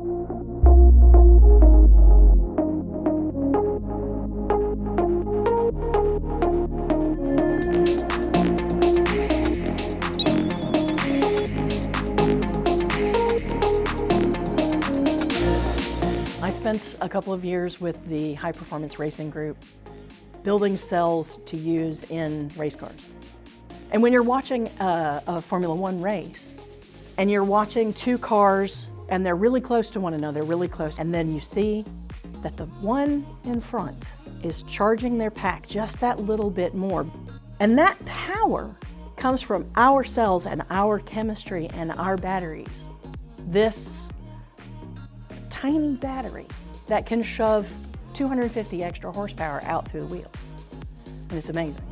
I spent a couple of years with the High Performance Racing Group building cells to use in race cars. And when you're watching a, a, Formula One race and you're watching two cars and they're really close to one another, really close, and then you see that the one in front is charging their pack just that little bit more. And that power comes from our cells and our chemistry and our batteries. This tiny battery that can shove 250 extra horsepower out through the wheel. And it's amazing.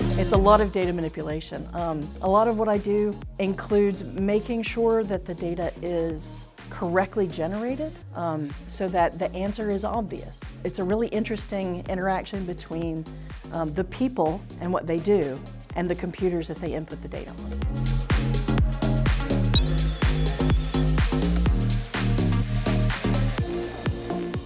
It's a lot of data manipulation. Um, a lot of what I do includes making sure that the data is correctly generated um, so that the answer is obvious. It's a really interesting interaction between um, the people and what they do and the computers that they input the data on.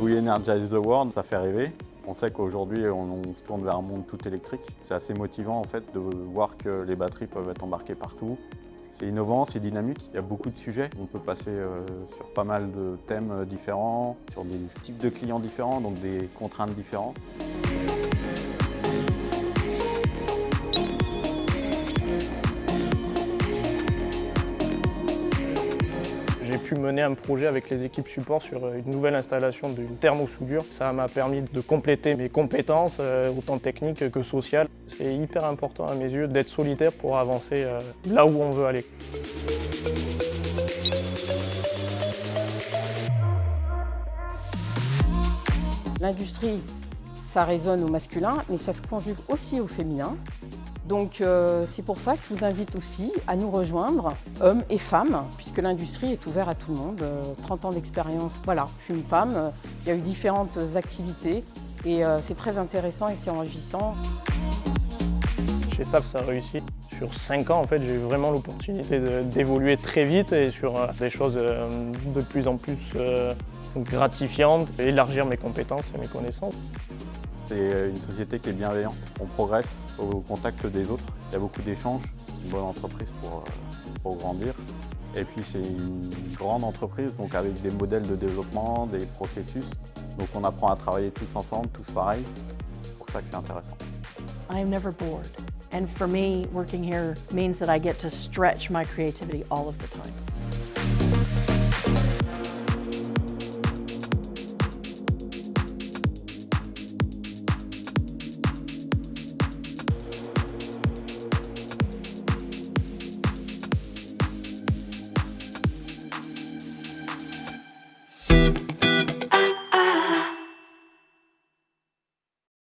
We Energize the World, ça fait rêver. On sait qu'aujourd'hui, on, se tourne vers un monde tout électrique. C'est assez motivant en fait de voir que les batteries peuvent être embarquées partout. C'est innovant, c'est dynamique, il y a beaucoup de sujets. On peut passer euh, sur pas mal de thèmes différents, sur des types de clients différents, donc des contraintes différentes. Pu mener un projet avec les équipes support sur une nouvelle installation d'une thermosoudure. Ça m'a permis de compléter mes compétences, euh, autant techniques que sociales. C'est hyper important à mes yeux d'être solitaire pour avancer euh, là où on veut aller. L'industrie, ça résonne au masculin, mais ça se conjugue aussi au féminin. Donc euh, c'est pour ça que je vous invite aussi à nous rejoindre, hommes et femmes, puisque l'industrie est ouverte à tout le monde. 30 euh, ans d'expérience, voilà, je suis une femme, euh, il y a eu différentes activités et c'est très intéressant et c'est enrichissant. Chez SAF, ça a réussi. Sur 5 ans, en fait, j'ai eu vraiment l'opportunité d'évoluer très vite et sur des choses de plus en plus gratifiantes, élargir mes compétences et mes connaissances. C'est une société qui est bienveillante. On progresse au contact des autres. Il y a beaucoup d'échanges. C'est une bonne entreprise pour, euh, pour grandir. Et puis c'est une grande entreprise, donc avec des modèles de développement, des processus. Donc on apprend à travailler tous ensemble, tous pareil. C'est pour ça que c'est intéressant. I am never bored. And for me, working here means that I get to stretch my creativity all of the time.